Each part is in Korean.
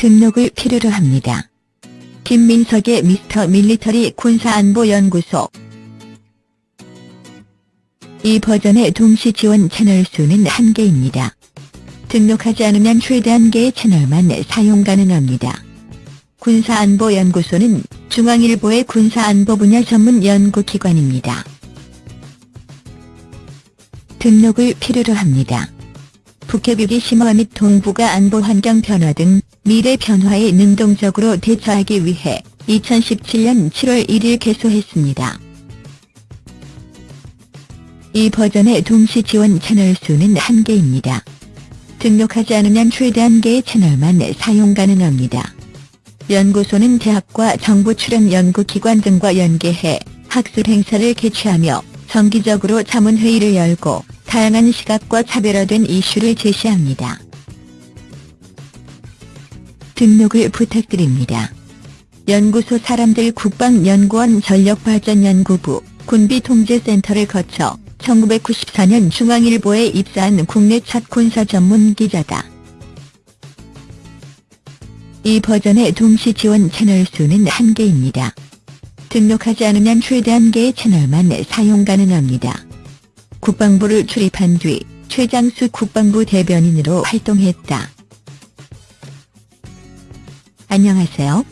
등록을 필요로 합니다. 김민석의 미스터 밀리터리 군사안보연구소 이 버전의 동시 지원 채널 수는 한개입니다 등록하지 않으면 최대 한개의 채널만 사용 가능합니다. 군사안보연구소는 중앙일보의 군사안보 분야 전문 연구기관입니다. 등록을 필요로 합니다. 북핵위기 심화 및 동북아 안보 환경 변화 등 미래 변화에 능동적으로 대처하기 위해 2017년 7월 1일 개소했습니다. 이 버전의 동시 지원 채널 수는 한개입니다 등록하지 않으면 최대 한개의 채널만 사용 가능합니다. 연구소는 대학과 정부 출연 연구기관 등과 연계해 학술 행사를 개최하며 정기적으로 자문회의를 열고 다양한 시각과 차별화된 이슈를 제시합니다. 등록을 부탁드립니다. 연구소 사람들 국방연구원 전력발전연구부 군비통제센터를 거쳐 1994년 중앙일보에 입사한 국내 첫 군사 전문 기자다. 이 버전의 동시 지원 채널 수는 한개입니다 등록하지 않으면 최대 한개의 채널만 사용 가능합니다. 국방부를 출입한 뒤 최장수 국방부 대변인으로 활동했다. 안녕하세요.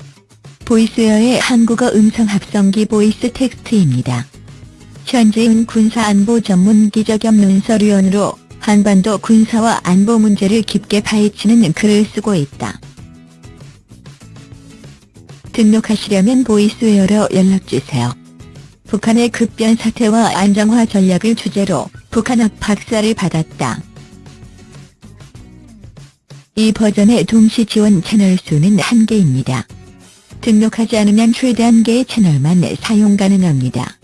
보이스웨어의 한국어 음성 합성기 보이스 텍스트입니다. 현재은 군사안보 전문 기자 겸 논설위원으로 한반도 군사와 안보 문제를 깊게 파헤치는 글을 쓰고 있다. 등록하시려면 보이스웨어로 연락주세요. 북한의 급변 사태와 안정화 전략을 주제로 북한학 박사를 받았다. 이 버전의 동시 지원 채널 수는 한개입니다 등록하지 않으면 최대 한개의 채널만 사용 가능합니다.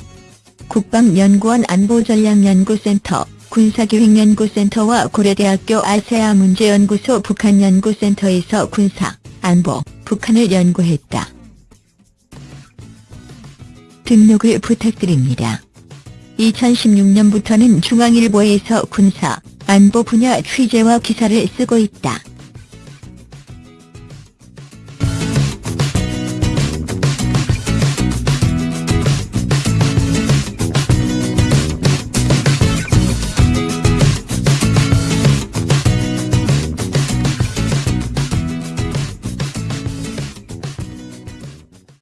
국방연구원 안보전략연구센터, 군사기획연구센터와 고려대학교 아세아 문제연구소 북한연구센터에서 군사, 안보, 북한을 연구했다. 등록을 부탁드립니다. 2016년부터는 중앙일보에서 군사, 안보 분야 취재와 기사를 쓰고 있다.